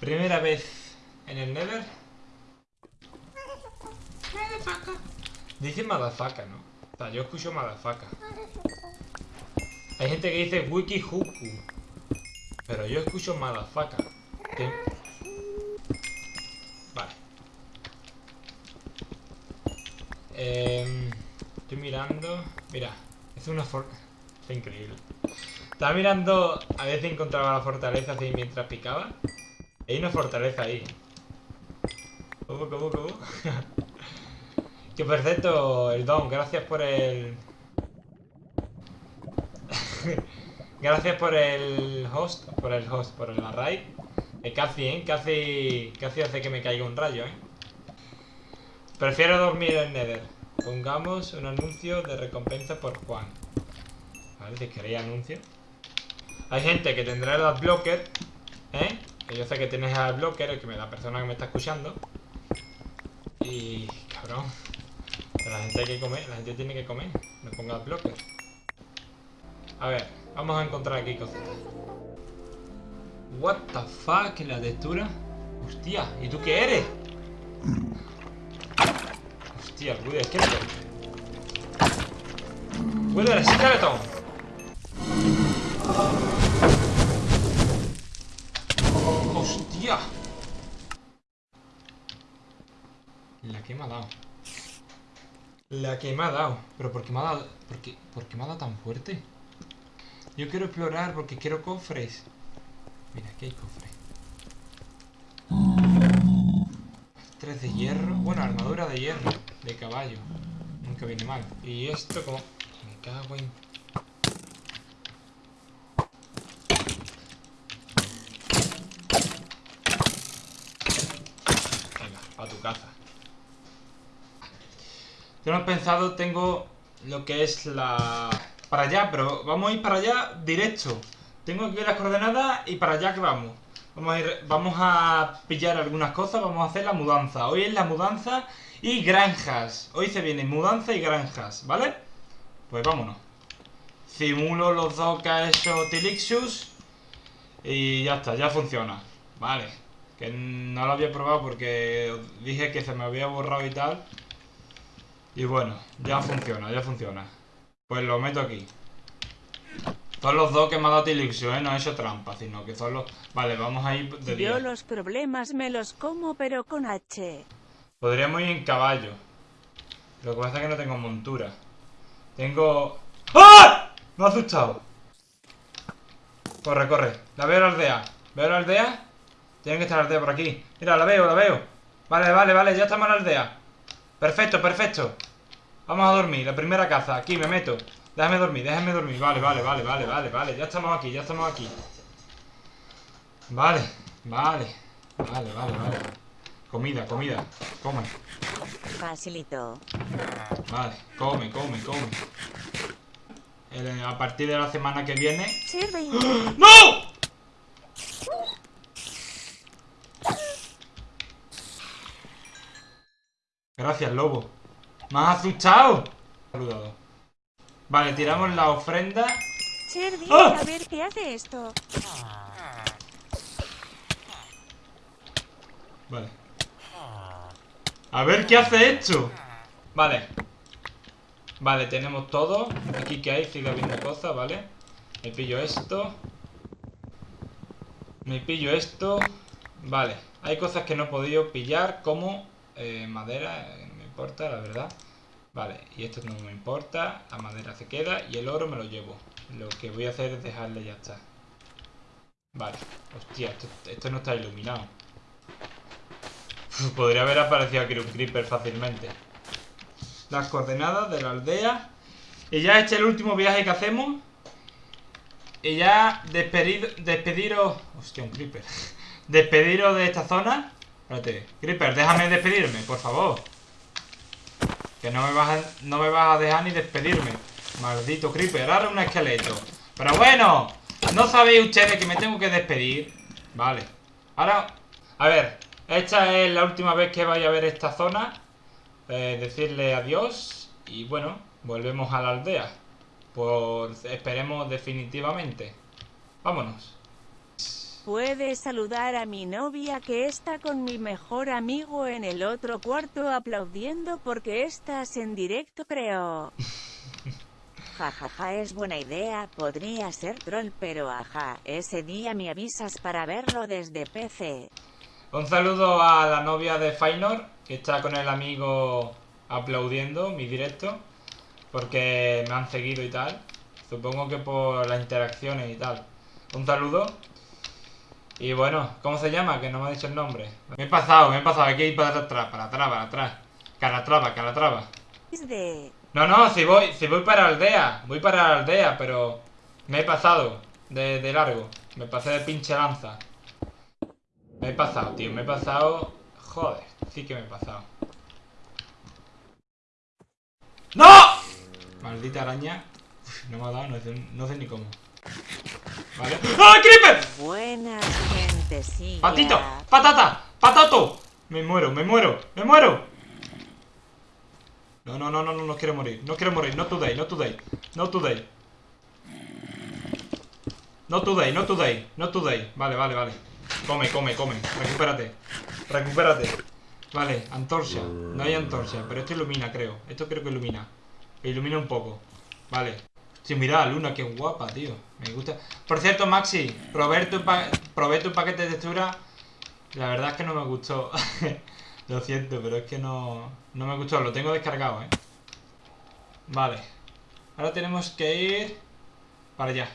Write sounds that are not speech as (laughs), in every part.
Primera vez en el Nether. Dice madafaca, ¿no? O sea, yo escucho madafaca. Hay gente que dice wiki huku. Pero yo escucho madafaca. ¿Qué? Vale. Em, estoy mirando. Mira, es una forma. Es increíble. Estaba mirando a ver si encontraba la fortaleza así mientras picaba. Hay una fortaleza ahí. ¿Cómo, cómo, cómo? que perfecto, el don. Gracias por el... (laughs) Gracias por el host, por el host, por el array. Eh, casi, ¿eh? Casi, casi hace que me caiga un rayo, ¿eh? Prefiero dormir en Nether. Pongamos un anuncio de recompensa por Juan. Vale, si queréis anuncio. Hay gente que tendrá el adblocker, ¿eh? Que yo sé que tienes el adblocker, el que la persona que me está escuchando. Y... cabrón. Pero la gente hay que comer, la gente tiene que comer. No ponga adblocker. A ver, vamos a encontrar aquí cositas. What the fuck, la textura. Hostia, ¿y tú qué eres? Hostia, Woody Skeleton. Woody Skeleton. Hostia. Que me ha dado. La que me ha dado. Pero ¿por qué me ha dado? ¿Por qué, ¿Por qué me ha dado tan fuerte? Yo quiero explorar porque quiero cofres. Mira, aquí hay cofres. Tres de hierro. Bueno, armadura de hierro. De caballo. Nunca viene mal. Y esto como... Me cago en... Venga, a tu casa. Tengo pensado, tengo lo que es la... Para allá, pero vamos a ir para allá directo. Tengo aquí las coordenadas y para allá que vamos. Vamos a, pillar algunas cosas, vamos a hacer la mudanza. Hoy es la mudanza y granjas. Hoy se viene mudanza y granjas, ¿vale? Pues vámonos. Simulo los dos que ha hecho Tilixus y ya está, ya funciona. Vale. Que no lo había probado porque dije que se me había borrado y tal. Y bueno, ya funciona, ya funciona. Pues lo meto aquí. Son los dos que me ha dado Tilixio, ¿eh? No he hecho trampa, sino que son los... Vale, vamos a ir de día. Yo los problemas me los como, pero con H. Podríamos ir en caballo. Lo que pasa es que no tengo montura. Tengo... ¡Ah! Me ha asustado. Corre, corre. La veo la aldea. ¿Veo la aldea? Tiene que estar la aldea por aquí. Mira, la veo, la veo. Vale, vale, vale. Ya estamos en la aldea. Perfecto, perfecto. Vamos a dormir. La primera caza. Aquí me meto. Déjame dormir, déjame dormir. Vale, vale, vale, vale, vale, vale. Ya estamos aquí, ya estamos aquí. Vale, vale. Vale, vale, vale. Comida, comida. Come. Facilito. Vale, come, come, come. A partir de la semana que viene... Sirve. (gasps) ¡No! Gracias, lobo. ¡Me has asustado! Saludado. Vale, tiramos la ofrenda. ¡Ah! a ver qué hace esto. Vale. A ver qué hace esto. Vale. Vale, tenemos todo. Aquí que hay, sigue habiendo cosas, ¿vale? Me pillo esto. Me pillo esto. Vale. Hay cosas que no he podido pillar como eh, madera. Importa, la verdad. Vale, y esto no me importa. La madera se queda y el oro me lo llevo. Lo que voy a hacer es dejarle ya está. Vale. Hostia, esto, esto no está iluminado. (laughs) Podría haber aparecido aquí un creeper fácilmente. Las coordenadas de la aldea. Y ya este es el último viaje que hacemos. Y ya despedir, despediros... Hostia, un creeper. (laughs) Despediros de esta zona. Espérate. Creeper, déjame despedirme, por favor. No me vas a, no me vas a dejar ni despedirme. Maldito creeper. Ahora un esqueleto. Pero bueno. ¿No sabéis ustedes que me tengo que despedir? Vale. Ahora... A ver. Esta es la última vez que vaya a ver esta zona. Eh, decirle adiós. Y bueno, volvemos a la aldea. Por... Esperemos definitivamente. Vámonos. Puedes saludar a mi novia que está con mi mejor amigo en el otro cuarto aplaudiendo porque estás en directo creo. (laughs) Jajaja es buena idea, podría ser troll pero ajá, ese día me avisas para verlo desde PC. Un saludo a la novia de Fainor, que está con el amigo aplaudiendo mi directo, porque me han seguido y tal. Supongo que por las interacciones y tal. Un saludo. Y bueno, ¿cómo se llama? Que no me ha dicho el nombre. Me he pasado, me he pasado. Hay que ir para atrás, para atrás, para atrás. Calatrava, calatrava. No, no, si voy, si voy para la aldea. Voy para la aldea, pero me he pasado de, de largo. Me pasé de pinche lanza. Me he pasado, tío. Me he pasado... Joder, sí que me he pasado. ¡No! Maldita araña. Uf, no me ha dado, no sé, no sé ni cómo. Vale. ¡Ah, creeper! Buenas gente, sí. ¡Patito! ¡Patata! ¡Patato! Me muero, me muero, me muero. No, no, no, no, no, no quiero morir. No quiero morir. No today, no today. No today. No today, no today. No today. Vale, vale, vale. Come, come, come. Recupérate. Recupérate. Vale, antorcha. No hay antorcha, pero esto ilumina, creo. Esto creo que ilumina. Ilumina un poco. Vale. Sí, mira, Luna, qué guapa, tío. Me gusta. Por cierto, Maxi, probé tu, pa probé tu paquete de textura. La verdad es que no me gustó. (laughs) Lo siento, pero es que no, no me gustó. Lo tengo descargado, ¿eh? Vale. Ahora tenemos que ir para allá.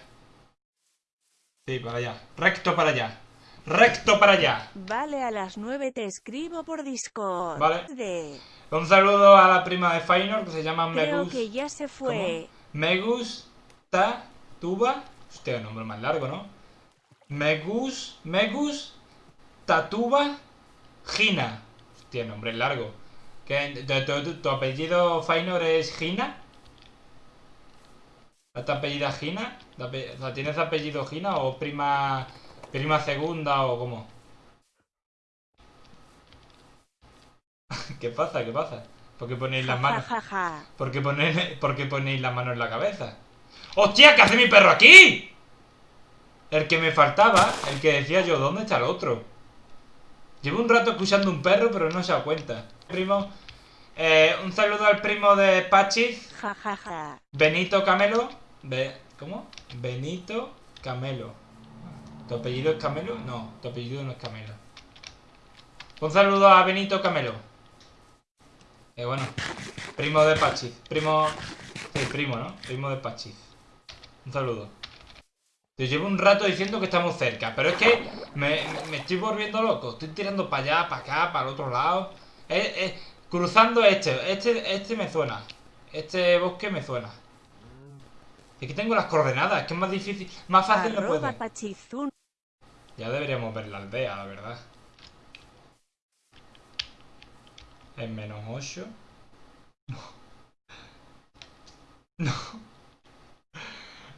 Sí, para allá. Recto para allá. Recto para allá. Vale, a las 9 te escribo por Discord. Vale. De... Un saludo a la prima de Fainor que se llama Creo Megus. que ya se fue. Me gusta tuba. Hostia, nombre más largo, ¿no? Me gus, tatuba, Gina. Hostia, nombre largo. ¿Qué, tu, apellido Fainor es Gina? ¿Tu apellido Gina? ¿Tu ape- o sea, ¿Tienes apellido Gina o prima prima segunda o cómo? (laughs) ¿Qué pasa? ¿Qué pasa? ¿Por qué ponéis las manos? ¿Por qué, poner, ¿Por qué ponéis la mano en la cabeza? ¡Hostia! ¿Qué hace mi perro aquí? El que me faltaba, el que decía yo, ¿dónde está el otro? Llevo un rato escuchando un perro, pero no se da cuenta. Primo, eh, un saludo al primo de Pachis. Benito Camelo. Be- ¿Cómo? Benito Camelo. ¿Tu apellido es Camelo? No, tu apellido no es Camelo. Un saludo a Benito Camelo. Eh, bueno, primo de Pachis. Primo. Sí, primo, ¿no? Primo de Pachis. Un saludo. Te llevo un rato diciendo que estamos cerca, pero es que me, me estoy volviendo loco. Estoy tirando para allá, para acá, para el otro lado. Eh, eh, cruzando este. Este este me suena. Este bosque me suena. Es que tengo las coordenadas, es que es más difícil. Más fácil no pachizun. Ya deberíamos ver la aldea, la verdad. En menos 8. No.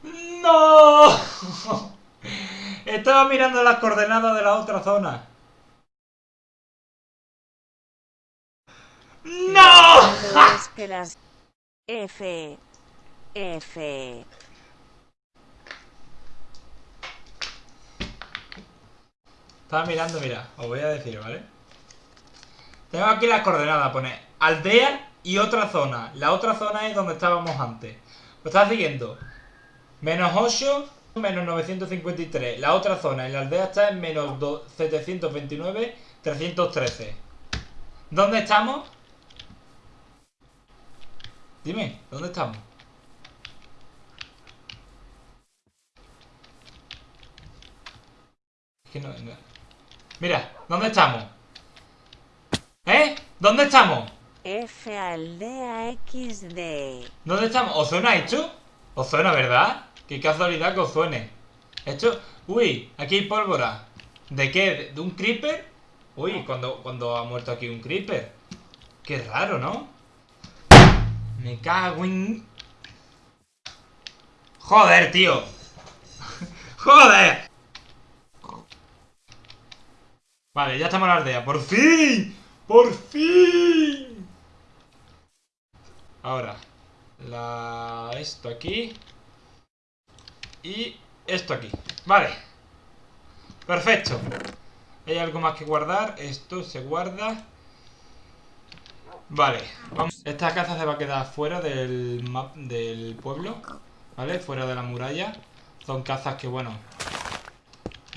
¡No! Estaba mirando las coordenadas de la otra zona. ¡No! Es que las F. F. Estaba mirando, mira, os voy a decir, ¿vale? Tengo aquí las coordenadas, pone aldea y otra zona. La otra zona es donde estábamos antes. Lo estaba siguiendo. Menos 8, menos 953. La otra zona en la aldea está en menos do- 729, 313. ¿Dónde estamos? Dime, ¿dónde estamos? Es que no- no- Mira, ¿dónde estamos? ¿Eh? ¿Dónde estamos? F aldea XD. ¿Dónde estamos? ¿Os suena esto? ¿Os suena, verdad? Qué casualidad que os suene. Esto... Uy, aquí hay pólvora. ¿De qué? ¿De un creeper? Uy, cuando, cuando ha muerto aquí un creeper. Qué raro, ¿no? Me cago en... Joder, tío. (laughs) Joder. Vale, ya estamos en la aldea. ¡Por fin! ¡Por fin! Ahora, la esto aquí y esto aquí. Vale. Perfecto. ¿Hay algo más que guardar? Esto se guarda. Vale, vamos. Esta casa se va a quedar fuera del del pueblo. ¿Vale? Fuera de la muralla. Son cazas que, bueno,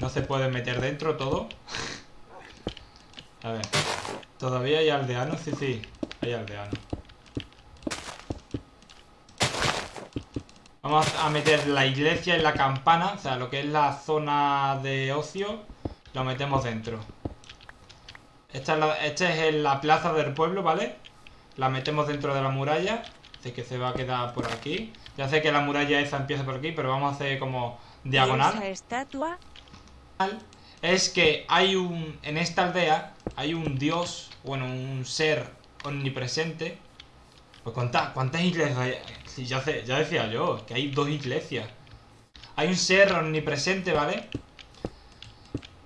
no se pueden meter dentro todo. (laughs) A ver. ¿Todavía hay aldeanos? Sí, sí. Hay aldeanos. Vamos a meter la iglesia y la campana. O sea, lo que es la zona de ocio. Lo metemos dentro. Esta es, la, esta es la plaza del pueblo, ¿vale? La metemos dentro de la muralla. Así que se va a quedar por aquí. Ya sé que la muralla esa empieza por aquí, pero vamos a hacer como diagonal. ¿Y esa estatua? Es que hay un... En esta aldea hay un dios, bueno, un ser omnipresente. Pues cuántas, cuántas iglesias hay. Ya decía yo, que hay dos iglesias. Hay un ser omnipresente, ¿vale?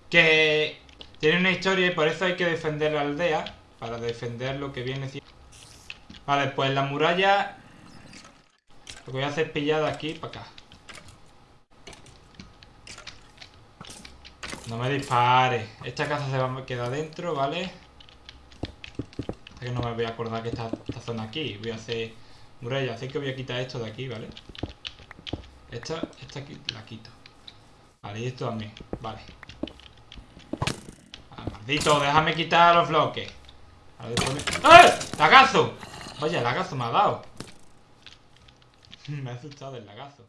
Que tiene una historia y por eso hay que defender la aldea. Para defender lo que viene Vale, pues la muralla Lo que voy a hacer es pillar de aquí para acá No me dispare Esta casa se va a quedar dentro, ¿vale? Que no me voy a acordar que está esta zona aquí Voy a hacer muralla Así que voy a quitar esto de aquí, ¿vale? Esta, esta aquí la quito Vale, y esto también Vale ah, Maldito, déjame quitar los bloques ¡Eh! ¡Lagazo! Oye, el lagazo me ha dado. (laughs) me ha asustado el lagazo.